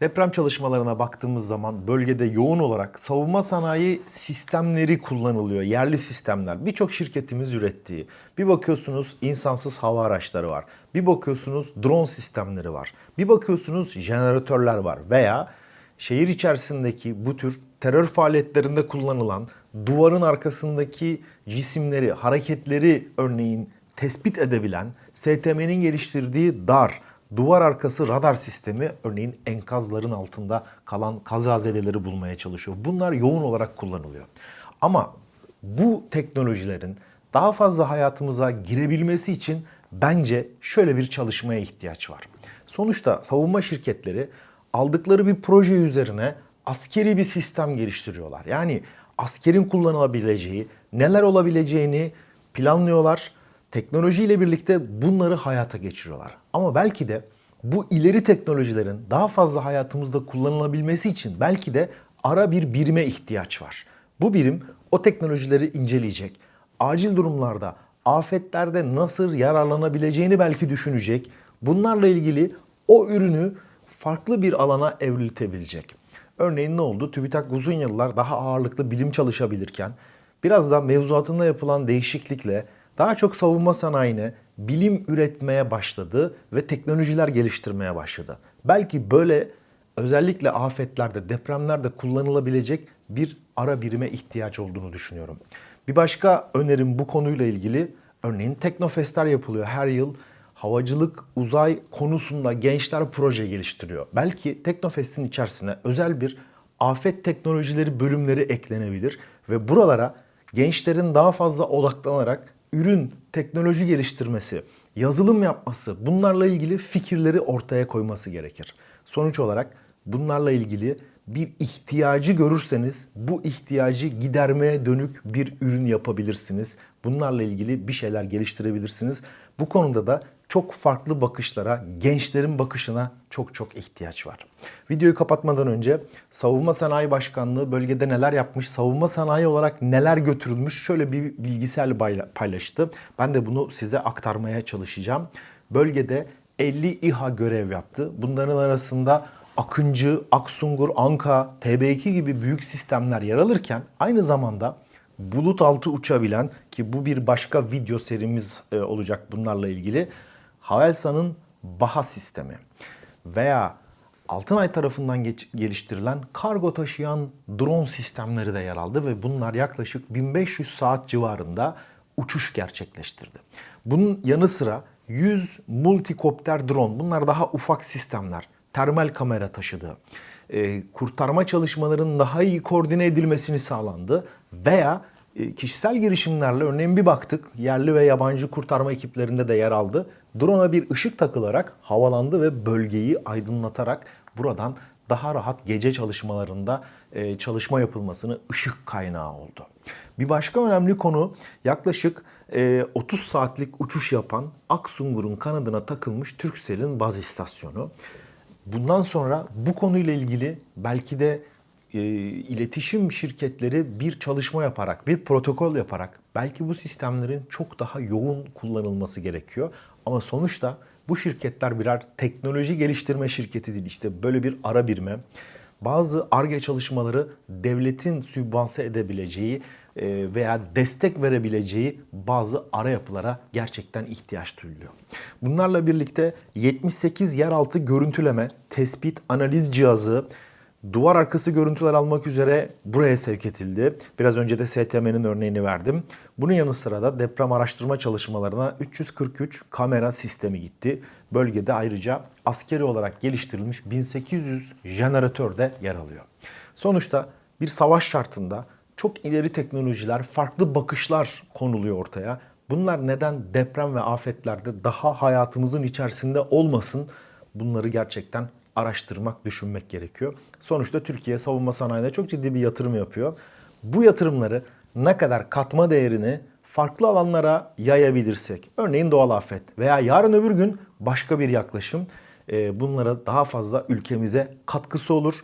Deprem çalışmalarına baktığımız zaman bölgede yoğun olarak savunma sanayi sistemleri kullanılıyor. Yerli sistemler. Birçok şirketimiz ürettiği. Bir bakıyorsunuz insansız hava araçları var. Bir bakıyorsunuz drone sistemleri var. Bir bakıyorsunuz jeneratörler var. Veya şehir içerisindeki bu tür terör faaliyetlerinde kullanılan duvarın arkasındaki cisimleri, hareketleri örneğin tespit edebilen STM'nin geliştirdiği DAR, duvar arkası radar sistemi örneğin enkazların altında kalan kazazedeleri bulmaya çalışıyor. Bunlar yoğun olarak kullanılıyor. Ama bu teknolojilerin daha fazla hayatımıza girebilmesi için bence şöyle bir çalışmaya ihtiyaç var. Sonuçta savunma şirketleri aldıkları bir proje üzerine askeri bir sistem geliştiriyorlar. Yani askerin kullanılabileceği, neler olabileceğini planlıyorlar. Teknolojiyle birlikte bunları hayata geçiriyorlar. Ama belki de bu ileri teknolojilerin daha fazla hayatımızda kullanılabilmesi için belki de ara bir birime ihtiyaç var. Bu birim o teknolojileri inceleyecek. Acil durumlarda, afetlerde nasıl yararlanabileceğini belki düşünecek. Bunlarla ilgili o ürünü farklı bir alana evriltebilecek. Örneğin ne oldu? TÜBİTAK uzun yıllar daha ağırlıklı bilim çalışabilirken biraz da mevzuatında yapılan değişiklikle daha çok savunma sanayine bilim üretmeye başladı ve teknolojiler geliştirmeye başladı. Belki böyle özellikle afetlerde, depremlerde kullanılabilecek bir ara birime ihtiyaç olduğunu düşünüyorum. Bir başka önerim bu konuyla ilgili örneğin teknofestler yapılıyor her yıl. Havacılık, uzay konusunda gençler proje geliştiriyor. Belki Teknofest'in içerisine özel bir afet teknolojileri bölümleri eklenebilir ve buralara gençlerin daha fazla odaklanarak ürün, teknoloji geliştirmesi, yazılım yapması, bunlarla ilgili fikirleri ortaya koyması gerekir. Sonuç olarak bunlarla ilgili bir ihtiyacı görürseniz bu ihtiyacı gidermeye dönük bir ürün yapabilirsiniz. Bunlarla ilgili bir şeyler geliştirebilirsiniz. Bu konuda da çok farklı bakışlara, gençlerin bakışına çok çok ihtiyaç var. Videoyu kapatmadan önce Savunma Sanayi Başkanlığı bölgede neler yapmış, savunma sanayi olarak neler götürülmüş şöyle bir bilgisel paylaştı. Ben de bunu size aktarmaya çalışacağım. Bölgede 50 İHA görev yaptı. Bunların arasında Akıncı, Aksungur, Anka, TB2 gibi büyük sistemler yer alırken aynı zamanda bulut altı uçabilen ki bu bir başka video serimiz e, olacak bunlarla ilgili Havelsan'ın Baha sistemi veya Altınay tarafından geliştirilen kargo taşıyan drone sistemleri de yer aldı ve bunlar yaklaşık 1500 saat civarında uçuş gerçekleştirdi. Bunun yanı sıra 100 multikopter drone bunlar daha ufak sistemler termal kamera taşıdı. E, kurtarma çalışmalarının daha iyi koordine edilmesini sağlandı veya kişisel girişimlerle örneğin bir baktık yerli ve yabancı kurtarma ekiplerinde de yer aldı. Drone'a bir ışık takılarak havalandı ve bölgeyi aydınlatarak buradan daha rahat gece çalışmalarında e, çalışma yapılmasını ışık kaynağı oldu. Bir başka önemli konu yaklaşık 30 saatlik uçuş yapan Aksungur'un kanadına takılmış Turkcell'in baz istasyonu. Bundan sonra bu konuyla ilgili belki de e, iletişim şirketleri bir çalışma yaparak, bir protokol yaparak belki bu sistemlerin çok daha yoğun kullanılması gerekiyor. Ama sonuçta bu şirketler birer teknoloji geliştirme şirketi değil. İşte böyle bir ara birime bazı ARGE çalışmaları devletin sübvanse edebileceği e, veya destek verebileceği bazı ara yapılara gerçekten ihtiyaç duyuluyor. Bunlarla birlikte 78 yeraltı görüntüleme, tespit, analiz cihazı, duvar arkası görüntüler almak üzere buraya sevk edildi. Biraz önce de STM'nin örneğini verdim. Bunun yanı sıra da deprem araştırma çalışmalarına 343 kamera sistemi gitti. Bölgede ayrıca askeri olarak geliştirilmiş 1800 jeneratör de yer alıyor. Sonuçta bir savaş şartında çok ileri teknolojiler, farklı bakışlar konuluyor ortaya. Bunlar neden deprem ve afetlerde daha hayatımızın içerisinde olmasın? Bunları gerçekten araştırmak, düşünmek gerekiyor. Sonuçta Türkiye savunma sanayine çok ciddi bir yatırım yapıyor. Bu yatırımları ne kadar katma değerini farklı alanlara yayabilirsek, örneğin doğal afet veya yarın öbür gün başka bir yaklaşım e, bunlara daha fazla ülkemize katkısı olur,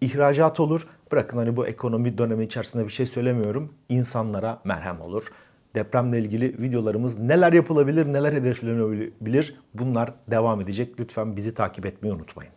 ihracat olur. Bırakın hani bu ekonomi dönemi içerisinde bir şey söylemiyorum. İnsanlara merhem olur. Depremle ilgili videolarımız neler yapılabilir, neler hedeflenebilir bunlar devam edecek. Lütfen bizi takip etmeyi unutmayın.